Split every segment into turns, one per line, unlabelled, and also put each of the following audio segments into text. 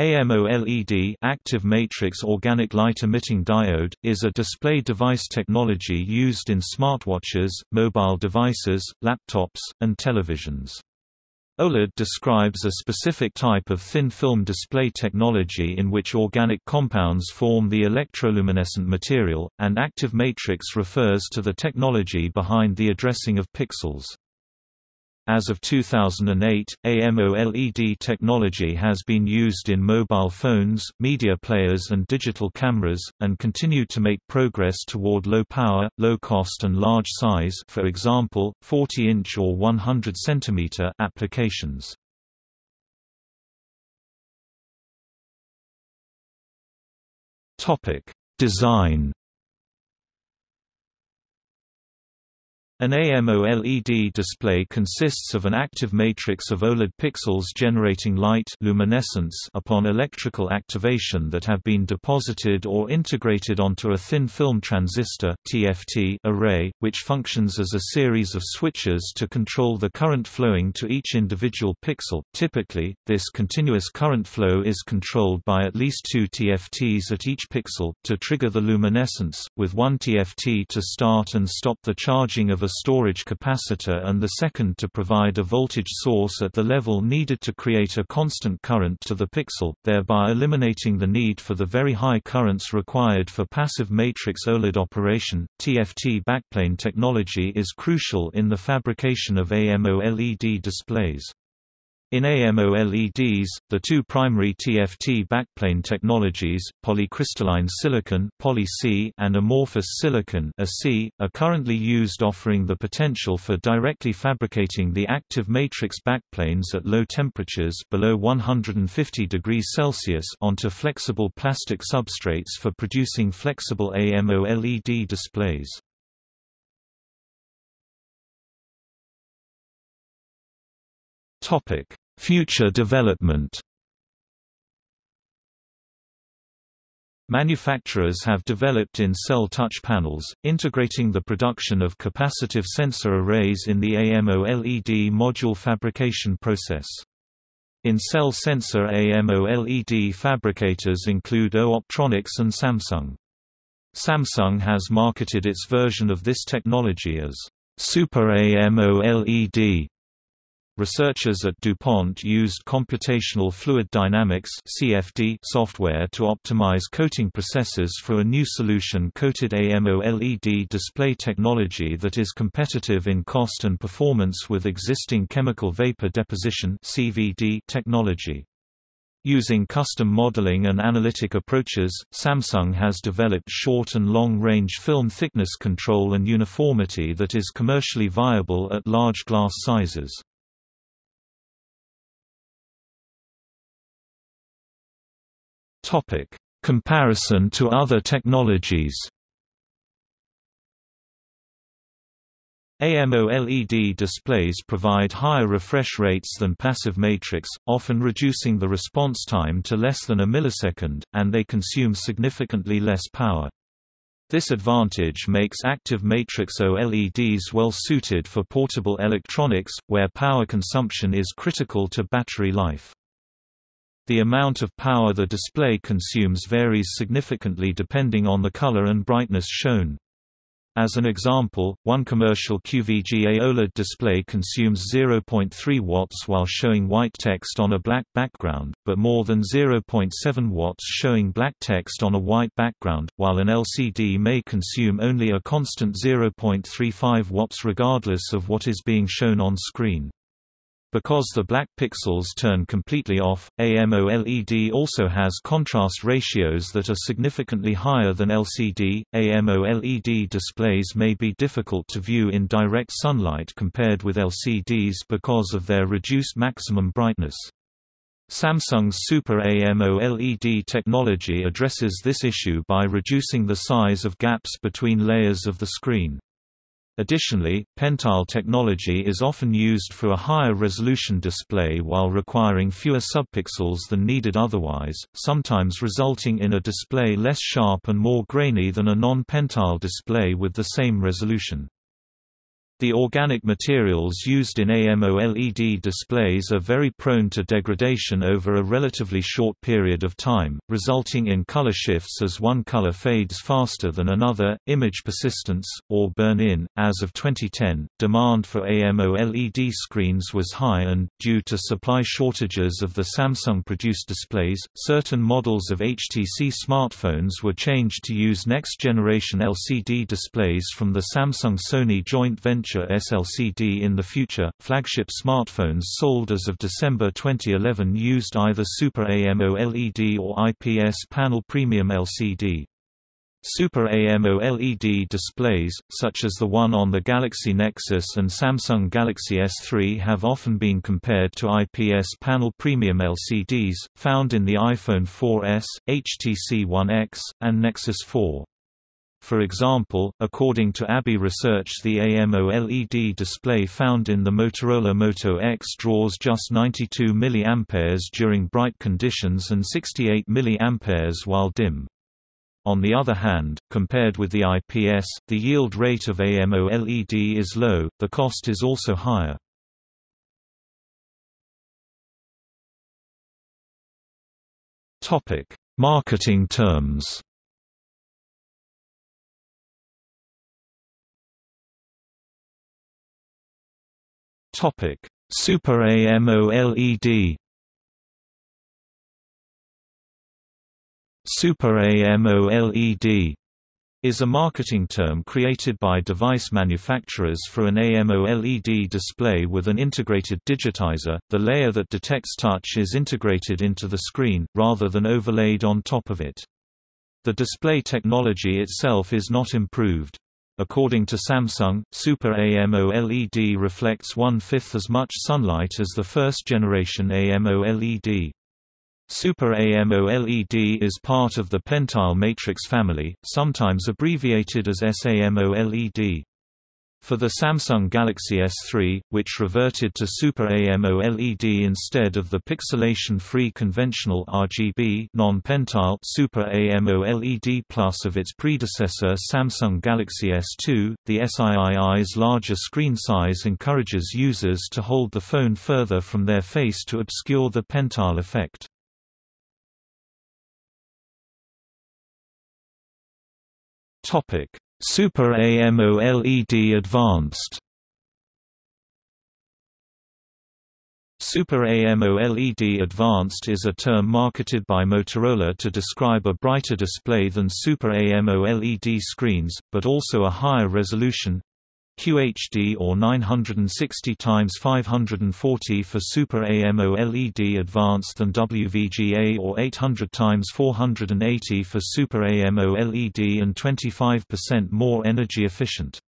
AMOLED active matrix organic light emitting diode, is a display device technology used in smartwatches, mobile devices, laptops, and televisions. OLED describes a specific type of thin-film display technology in which organic compounds form the electroluminescent material, and active matrix refers to the technology behind the addressing of pixels. As of 2008, AMOLED technology has been used in mobile phones, media players and digital cameras, and continued to make progress toward low power, low cost and large size for example, 40-inch or 100 cm applications. Design An AMOLED display consists of an active matrix of OLED pixels generating light luminescence upon electrical activation that have been deposited or integrated onto a thin film transistor TFT array, which functions as a series of switches to control the current flowing to each individual pixel. Typically, this continuous current flow is controlled by at least two TFTs at each pixel, to trigger the luminescence, with one TFT to start and stop the charging of a storage capacitor and the second to provide a voltage source at the level needed to create a constant current to the pixel, thereby eliminating the need for the very high currents required for passive matrix OLED operation. TFT backplane technology is crucial in the fabrication of AMOLED displays. In AMOLEDs, the two primary TFT backplane technologies, polycrystalline silicon poly and amorphous silicon are currently used offering the potential for directly fabricating the active matrix backplanes at low temperatures below 150 degrees Celsius onto flexible plastic substrates for producing flexible AMOLED displays. Topic: Future development. Manufacturers have developed in-cell touch panels, integrating the production of capacitive sensor arrays in the AMOLED module fabrication process. In-cell sensor AMOLED fabricators include AU Optronics and Samsung. Samsung has marketed its version of this technology as Super AMOLED Researchers at DuPont used computational fluid dynamics (CFD) software to optimize coating processes for a new solution-coated AMOLED display technology that is competitive in cost and performance with existing chemical vapor deposition (CVD) technology. Using custom modeling and analytic approaches, Samsung has developed short and long-range film thickness control and uniformity that is commercially viable at large glass sizes. Topic: Comparison to other technologies. AMOLED displays provide higher refresh rates than passive matrix, often reducing the response time to less than a millisecond, and they consume significantly less power. This advantage makes active matrix OLEDs well suited for portable electronics, where power consumption is critical to battery life. The amount of power the display consumes varies significantly depending on the color and brightness shown. As an example, one commercial QVGA OLED display consumes 0.3 watts while showing white text on a black background, but more than 0.7 watts showing black text on a white background, while an LCD may consume only a constant 0.35 watts regardless of what is being shown on screen. Because the black pixels turn completely off, AMOLED also has contrast ratios that are significantly higher than LCD. AMOLED displays may be difficult to view in direct sunlight compared with LCDs because of their reduced maximum brightness. Samsung's Super AMOLED technology addresses this issue by reducing the size of gaps between layers of the screen. Additionally, pentile technology is often used for a higher resolution display while requiring fewer subpixels than needed otherwise, sometimes resulting in a display less sharp and more grainy than a non-pentile display with the same resolution. The organic materials used in AMOLED displays are very prone to degradation over a relatively short period of time, resulting in color shifts as one color fades faster than another, image persistence, or burn-in. As of 2010, demand for AMOLED screens was high and, due to supply shortages of the Samsung-produced displays, certain models of HTC smartphones were changed to use next-generation LCD displays from the Samsung-Sony joint venture SLCD in the future. Flagship smartphones sold as of December 2011 used either Super AMOLED or IPS panel premium LCD. Super AMOLED displays, such as the one on the Galaxy Nexus and Samsung Galaxy S3 have often been compared to IPS panel premium LCDs, found in the iPhone 4S, HTC One X, and Nexus 4. For example, according to ABI research the AMOLED display found in the Motorola Moto X draws just 92 mA during bright conditions and 68 mA while dim. On the other hand, compared with the IPS, the yield rate of AMOLED is low, the cost is also higher. Marketing terms Topic: Super AMOLED. Super AMOLED is a marketing term created by device manufacturers for an AMOLED display with an integrated digitizer. The layer that detects touch is integrated into the screen, rather than overlaid on top of it. The display technology itself is not improved. According to Samsung, Super AMOLED reflects one-fifth as much sunlight as the first-generation AMOLED. Super AMOLED is part of the pentile matrix family, sometimes abbreviated as SAMOLED. For the Samsung Galaxy S3, which reverted to Super AMOLED instead of the pixelation-free conventional RGB non-pentile Super AMOLED Plus of its predecessor Samsung Galaxy S2, the SIII's larger screen size encourages users to hold the phone further from their face to obscure the pentile effect. Topic Super AMOLED Advanced. Super AMOLED Advanced is a term marketed by Motorola to describe a brighter display than Super AMOLED screens, but also a higher resolution QHD or 960 x 540 for Super AMOLED Advanced and WVGA or 800 x 480 for Super AMOLED and 25% more energy efficient.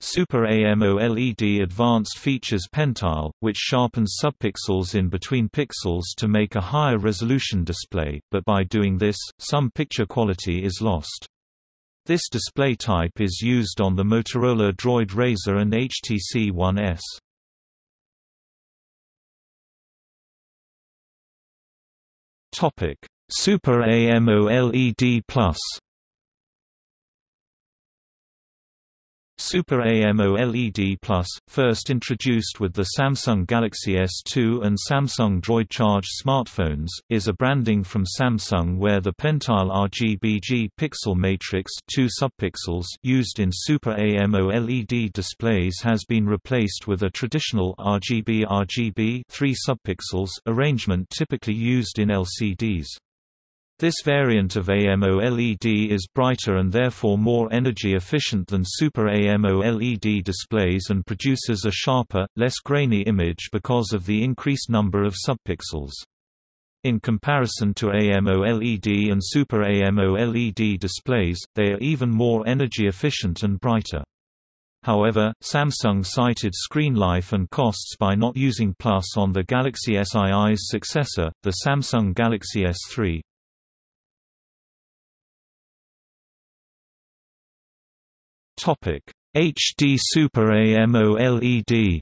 Super AMOLED Advanced features pentile, which sharpens subpixels in between pixels to make a higher resolution display, but by doing this, some picture quality is lost. This display type is used on the Motorola Droid Razr and HTC One S. Super AMOLED Plus Super AMOLED Plus, first introduced with the Samsung Galaxy S2 and Samsung Droid Charge smartphones, is a branding from Samsung where the pentile RGBG pixel matrix two subpixels used in Super AMOLED displays has been replaced with a traditional RGB RGB three subpixels arrangement typically used in LCDs. This variant of AMOLED is brighter and therefore more energy efficient than Super AMOLED displays and produces a sharper, less grainy image because of the increased number of subpixels. In comparison to AMOLED and Super AMOLED displays, they are even more energy efficient and brighter. However, Samsung cited screen life and costs by not using Plus on the Galaxy SII's successor, the Samsung Galaxy S3. Topic: HD Super AMOLED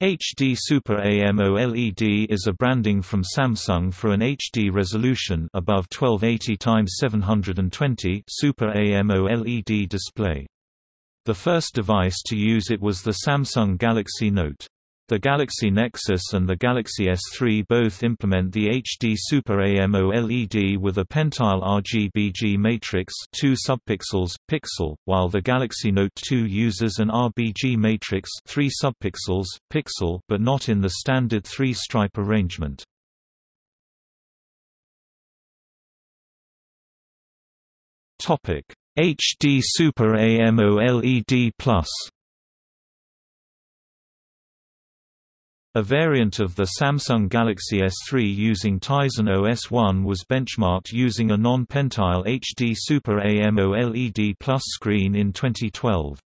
HD Super AMOLED is a branding from Samsung for an HD resolution above 1280 x 720 Super AMOLED display. The first device to use it was the Samsung Galaxy Note. The Galaxy Nexus and the Galaxy S3 both implement the HD Super AMOLED with a pentile RGBG matrix 2 subpixels, pixel, while the Galaxy Note 2 uses an RBG matrix 3 subpixels, pixel but not in the standard three-stripe arrangement. HD Super AMOLED Plus A variant of the Samsung Galaxy S3 using Tizen OS 1 was benchmarked using a non-pentile HD Super AMOLED Plus screen in 2012.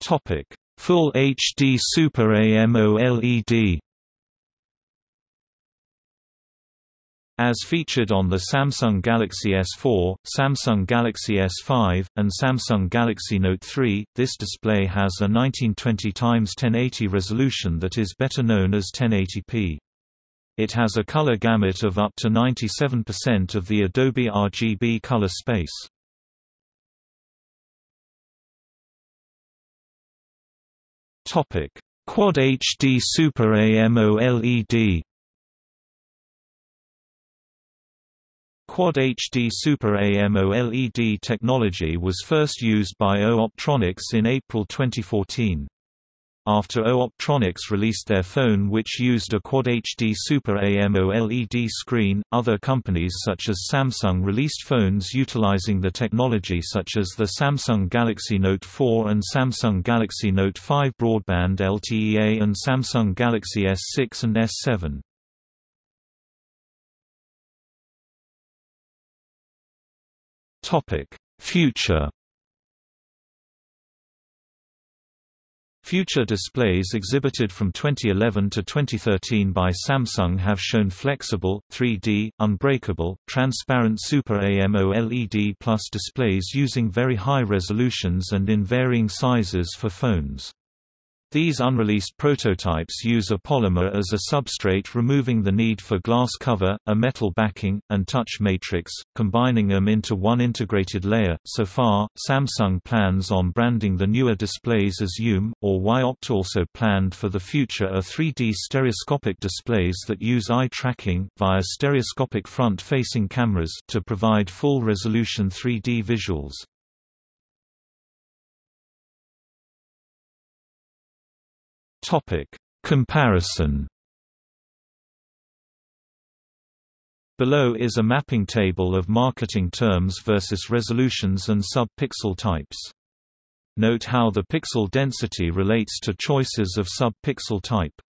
Topic: Full HD Super AMOLED As featured on the Samsung Galaxy S4, Samsung Galaxy S5, and Samsung Galaxy Note 3, this display has a 1920 x 1080 resolution that is better known as 1080p. It has a color gamut of up to 97% of the Adobe RGB color space. Quad HD Super AMOLED Quad HD Super AMOLED technology was first used by AU Optronics in April 2014. After AU Optronics released their phone which used a Quad HD Super AMOLED screen, other companies such as Samsung released phones utilizing the technology such as the Samsung Galaxy Note 4 and Samsung Galaxy Note 5 broadband LTEA and Samsung Galaxy S6 and S7. Topic: Future Future displays exhibited from 2011 to 2013 by Samsung have shown flexible, 3D, unbreakable, transparent Super AMOLED Plus displays using very high resolutions and in varying sizes for phones. These unreleased prototypes use a polymer as a substrate removing the need for glass cover, a metal backing, and touch matrix, combining them into one integrated layer. So far, Samsung plans on branding the newer displays as UM, or Y-Opt also planned for the future are 3D stereoscopic displays that use eye tracking, via stereoscopic front-facing cameras to provide full-resolution 3D visuals. Topic: Comparison. Below is a mapping table of marketing terms versus resolutions and sub-pixel types. Note how the pixel density relates to choices of sub-pixel type.